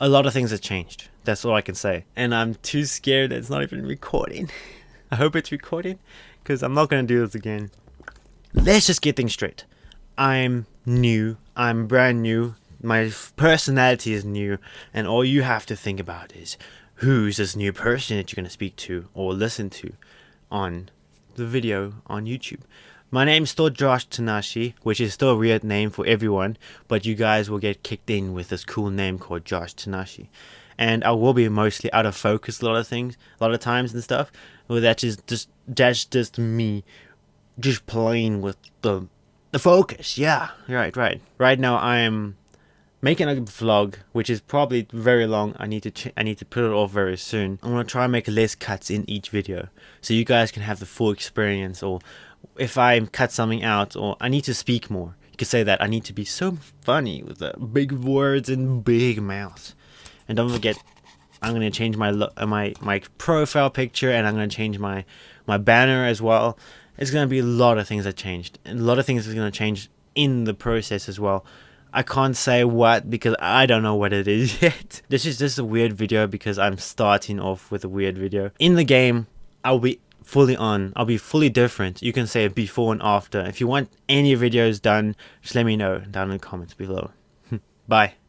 A lot of things have changed. That's all I can say. And I'm too scared that it's not even recording. I hope it's recording because I'm not going to do this again. Let's just get things straight. I'm new. I'm brand new. My personality is new. And all you have to think about is who's this new person that you're going to speak to or listen to on the video on YouTube. My name's still Josh Tanashi, which is still a weird name for everyone, but you guys will get kicked in with this cool name called Josh Tanashi. And I will be mostly out of focus a lot of things, a lot of times and stuff. Well, that's just, just that's just me, just playing with the the focus. Yeah, right, right. Right now I am making a vlog which is probably very long i need to i need to put it off very soon. I'm going to try and make less cuts in each video so you guys can have the full experience or if i cut something out or i need to speak more. You could say that i need to be so funny with the big words and big mouth. And don't forget i'm going to change my uh, my my profile picture and i'm going to change my my banner as well. It's going to be a lot of things that changed and a lot of things are going to change in the process as well I can't say what because I don't know what it is yet. This is just a weird video because I'm starting off with a weird video. In the game, I'll be fully on. I'll be fully different. You can say before and after. If you want any videos done, just let me know down in the comments below. Bye.